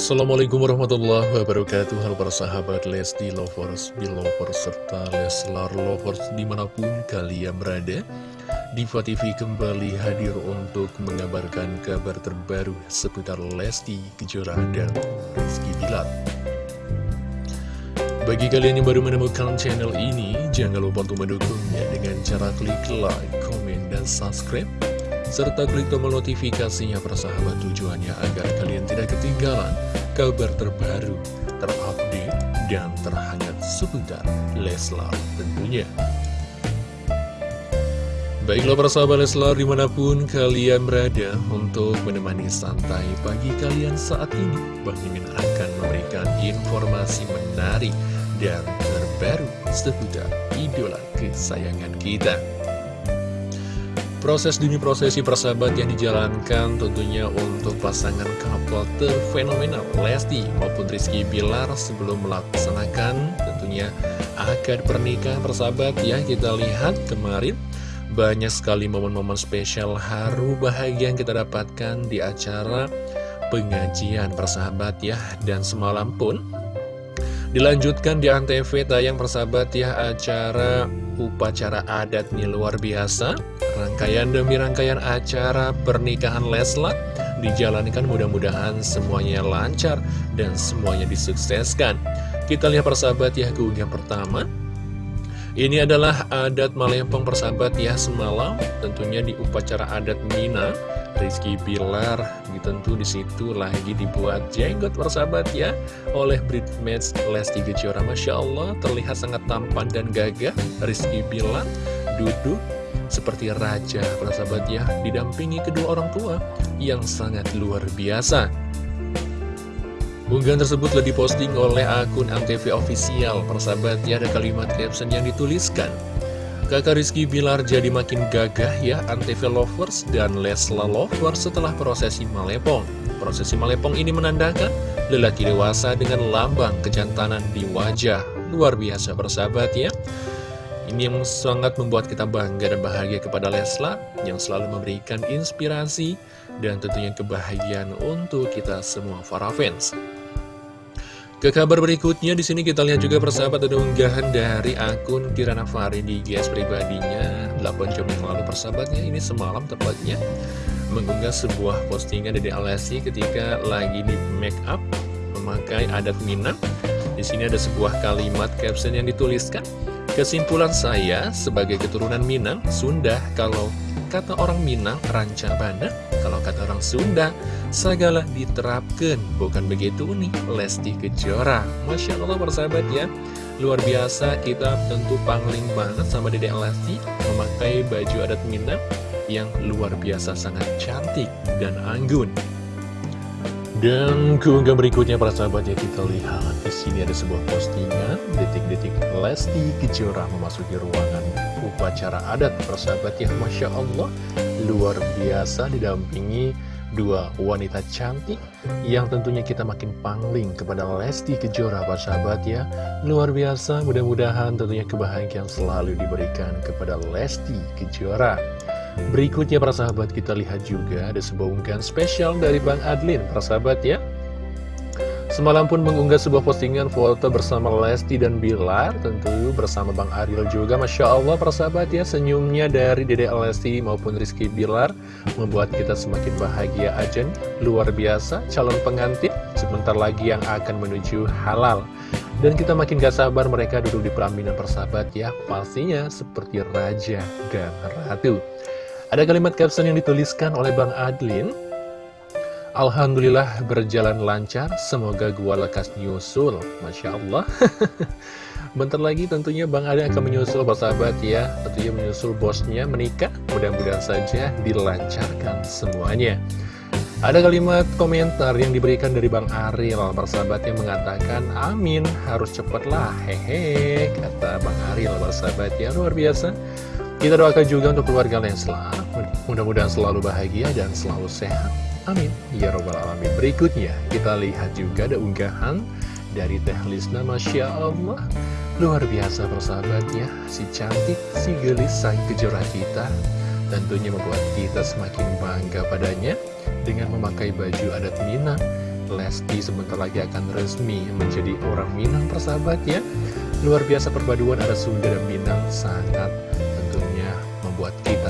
Assalamualaikum warahmatullahi wabarakatuh. Halo para sahabat Lesti Lovers, Belovers, serta Leslar Lovers di mana pun kalian berada. Diva TV kembali hadir untuk mengabarkan kabar terbaru seputar Lesti Kejora dan Rizky Bilar. Bagi kalian yang baru menemukan channel ini, jangan lupa untuk mendukungnya dengan cara klik like, komen, dan subscribe serta klik tombol notifikasinya persahabat tujuannya agar kalian tidak ketinggalan kabar terbaru, terupdate, dan terhangat seputar Leslar tentunya. Baiklah persahabat Leslar di mana pun kalian berada untuk menemani santai pagi kalian saat ini Bang Mimin akan memberikan informasi menarik dan terbaru seputar idola kesayangan kita Proses demi prosesi persahabat yang dijalankan tentunya untuk pasangan couple terfenomenal. Lesti maupun Rizky Bilar sebelum melaksanakan tentunya akad pernikahan persahabat. Ya kita lihat kemarin banyak sekali momen-momen spesial haru bahagia yang kita dapatkan di acara pengajian persahabat ya. Dan semalam pun dilanjutkan di Antv tayang persahabat ya acara upacara adat nih luar biasa Rangkaian demi rangkaian acara pernikahan Leslar dijalankan mudah-mudahan semuanya lancar dan semuanya disukseskan. Kita lihat persahabat ya keunggahan pertama. Ini adalah adat Malempong persahabat ya semalam tentunya di upacara adat Mina. Rizky Bilar tentu di situ lagi dibuat jenggot persahabat ya oleh Bridesmaids Lesti Kejora Masya Allah terlihat sangat tampan dan gagah Rizky Bilar duduk seperti raja para sahabat ya didampingi kedua orang tua yang sangat luar biasa Unggahan tersebut telah diposting oleh akun Antv Official. Persahabat ya ada kalimat caption yang dituliskan. Kakak Rizky Bilar jadi makin gagah ya Antv Lovers dan Lesla Lovers setelah prosesi Malepong. Prosesi Malepong ini menandakan lelaki dewasa dengan lambang kejantanan di wajah. Luar biasa persahabat ya. Ini yang sangat membuat kita bangga dan bahagia kepada Lesla yang selalu memberikan inspirasi dan tentunya kebahagiaan untuk kita semua para fans. Ke kabar berikutnya di sini kita lihat juga persahabat ada unggahan dari akun Kirana Fari di GS pribadinya 8 jam yang lalu persahabatnya ini semalam tepatnya mengunggah sebuah postingan dari Alessi ketika lagi di make up memakai adat Minang. Di sini ada sebuah kalimat caption yang dituliskan Kesimpulan saya sebagai keturunan Minang, Sunda, kalau kata orang Minang, ranca bana, kalau kata orang Sunda, segala diterapkan. Bukan begitu nih, Lesti Kejora. Masya Allah persahabat ya, luar biasa kita tentu pangling banget sama Dede Lesti memakai baju adat Minang yang luar biasa sangat cantik dan anggun. Dan keunggahan berikutnya para sahabat ya kita lihat di sini ada sebuah postingan. Detik-detik Lesti Kejora memasuki ruangan upacara adat persahabat ya. Masya Allah luar biasa didampingi dua wanita cantik yang tentunya kita makin pangling kepada Lesti Kejora para sahabat ya. Luar biasa mudah-mudahan tentunya kebahagiaan selalu diberikan kepada Lesti Kejora Berikutnya para sahabat kita lihat juga ada sebuah unggahan spesial dari Bang Adlin para sahabat ya. Semalam pun mengunggah sebuah postingan foto bersama Lesti dan Bilar Tentu bersama Bang Ariel juga. Masya Allah para sahabat ya Senyumnya dari Dede Lesti maupun Rizky Bilar Membuat kita semakin bahagia aja Luar biasa calon pengantin Sebentar lagi yang akan menuju halal. Dan kita makin gak sabar mereka duduk di pelaminan persahabat ya. Pastinya seperti raja dan ratu ada kalimat caption yang dituliskan oleh Bang Adlin. Alhamdulillah berjalan lancar, semoga gua lekas nyusul. Masya Allah. Bentar lagi tentunya Bang Adlin akan menyusul sahabat ya. Tentunya menyusul bosnya menikah Mudah-mudahan saja dilancarkan semuanya. Ada kalimat komentar yang diberikan dari Bang Ariel Persahabat yang mengatakan Amin harus cepatlah. Hehe Kata Bang Ariel persahabat ya. Luar biasa kita doakan juga untuk keluarga Leslar, mudah-mudahan selalu bahagia dan selalu sehat. Amin. Ya Robbal Alamin. Berikutnya, kita lihat juga ada unggahan dari Teh Lisna, Masya Allah. Luar biasa persahabatnya, si cantik, si gelis, sang kejora kita. Tentunya membuat kita semakin bangga padanya dengan memakai baju adat Minang Lesti sebentar lagi akan resmi menjadi orang Minang persahabat ya Luar biasa perpaduan ada Sunda dan Minang sangat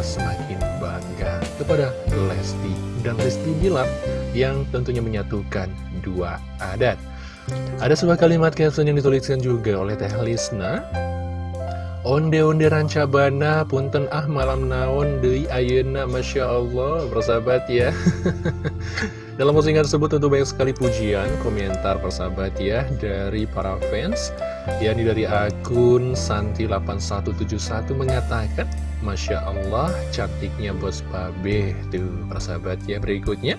semakin bangga kepada Lesti dan Lesti Bilar yang tentunya menyatukan dua adat. Ada sebuah kalimat caption yang dituliskan juga oleh Teh Lisna. Onde-onde rancabana punten ah malam naon deui ayeuna Masya Allah bersahabat ya. Dalam postingan tersebut tentu banyak sekali pujian, komentar persahabat ya dari para fans. Yakni dari akun Santi8171 mengatakan Masya Allah cantiknya bos babe tuh persahabat ya berikutnya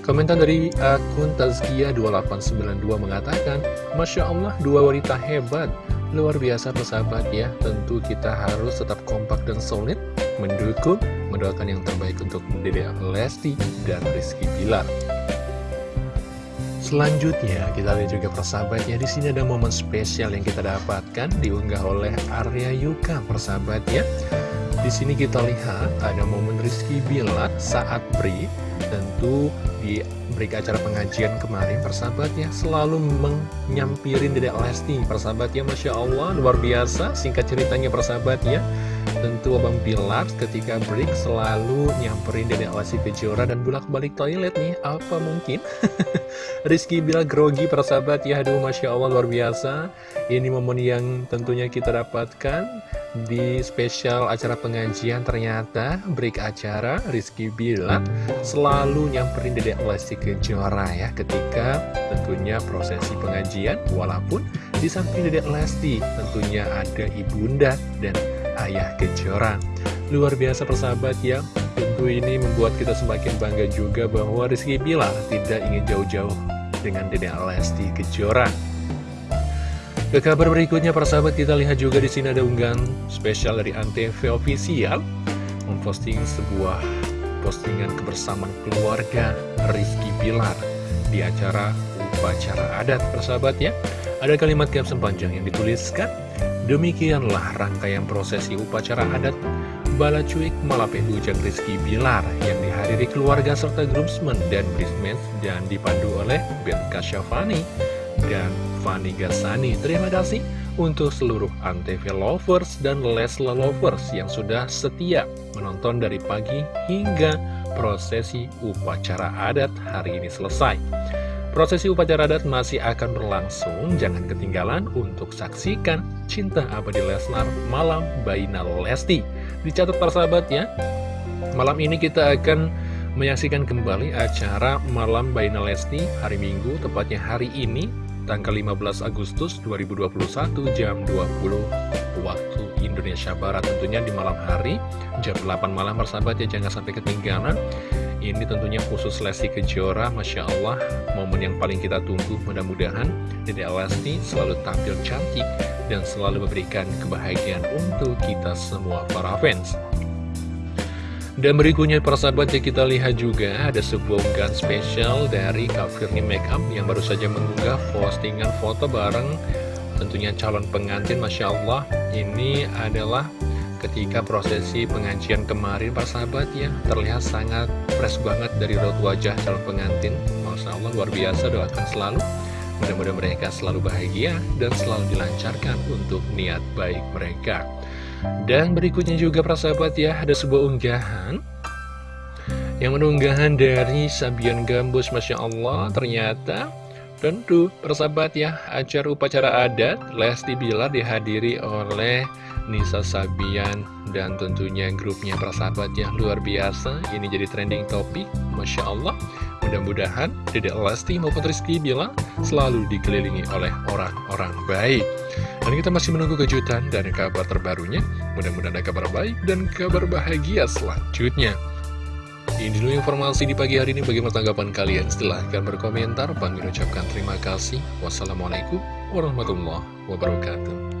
Komentar dari akun Tazkia2892 mengatakan Masya Allah dua wanita hebat Luar biasa persahabat ya, tentu kita harus tetap kompak dan solid, mendukung, mendoakan yang terbaik untuk Dede Lesti dan Rizky Bilar. Selanjutnya kita lihat juga persahabatnya di sini ada momen spesial yang kita dapatkan diunggah oleh Arya Yuka persahabatnya. Di sini kita lihat ada momen Rizky Bilar saat break. Tentu di break acara pengajian kemarin persahabatnya selalu menyampirin Dedek Lesti. Persahabatnya Masya Allah luar biasa. Singkat ceritanya persahabatnya tentu Abang Bilar ketika break selalu nyamperin Dedek Lesti Kejora dan bulak balik toilet nih apa mungkin? Rizky Bilar grogi persahabat ya aduh Masya Allah luar biasa. Ini momen yang tentunya kita dapatkan di spesial acara pengajian. Ternyata break acara Rizky Bilar selalu nyamperin Dedek Lesti Kejora ya ketika tentunya prosesi pengajian. Walaupun di samping Dedek Lesti tentunya ada ibunda dan ayah Kejora. Luar biasa persahabat ya. Tentu ini membuat kita semakin bangga juga bahwa Rizky Bilar tidak ingin jauh-jauh dengan Dedek Lesti Kejora. Ke kabar berikutnya para sahabat kita lihat juga di sini ada unggahan spesial dari Antv Official memposting sebuah postingan kebersamaan keluarga Rizky Pilar di acara upacara adat persahabat ya. Ada kalimat caption panjang yang dituliskan Demikianlah rangkaian prosesi upacara adat Balacuik Malape Ujang Rizky Bilar yang dihadiri keluarga serta groomsmen dan bridesmaids dan dipandu oleh Ben Kasyafani dan Fanny Gasani. Terima kasih untuk seluruh Antv lovers dan Lesla lovers yang sudah setia menonton dari pagi hingga prosesi upacara adat hari ini selesai. Prosesi upacara adat masih akan berlangsung, jangan ketinggalan untuk saksikan Cinta Abadi Leslar Malam Baina Lesti. Dicatat persahabat ya, malam ini kita akan menyaksikan kembali acara Malam Baina Lesti hari Minggu, tepatnya hari ini tanggal 15 Agustus 2021 jam 20 waktu Indonesia Barat tentunya di malam hari jam 8 malam persahabat ya jangan sampai ketinggalan ini tentunya khusus Lesti Kejora Masya Allah. Momen yang paling kita tunggu mudah-mudahan Dede Lesti selalu tampil cantik dan selalu memberikan kebahagiaan untuk kita semua para fans. Dan berikutnya persahabat ya kita lihat juga ada sebuah unggahan spesial dari Kak Makeup yang baru saja mengunggah postingan foto bareng tentunya calon pengantin Masya Allah. Ini adalah ketika prosesi pengajian kemarin persahabat ya terlihat sangat fresh banget dari raut wajah calon pengantin. Masya Allah luar biasa doakan selalu. Mudah-mudahan mereka selalu bahagia dan selalu dilancarkan untuk niat baik mereka. Dan berikutnya juga persahabat ya, ada sebuah unggahan. Yang menunggahan dari Sabian Gambus, Masya Allah, ternyata tentu persahabat ya, acara upacara adat Lesti Bilar dihadiri oleh Nisa Sabian dan tentunya grupnya persahabat ya, luar biasa, ini jadi trending topik, Masya Allah. Mudah-mudahan Dedek Lesti maupun Rizky Bilar selalu dikelilingi oleh orang-orang baik. Dan kita masih menunggu kejutan dan kabar terbarunya. Mudah-mudahan ada kabar baik dan kabar bahagia selanjutnya. Ini dulu informasi di pagi hari ini. Bagaimana tanggapan kalian? Silahkan berkomentar. Bang ucapkan terima kasih. Wassalamualaikum warahmatullahi wabarakatuh.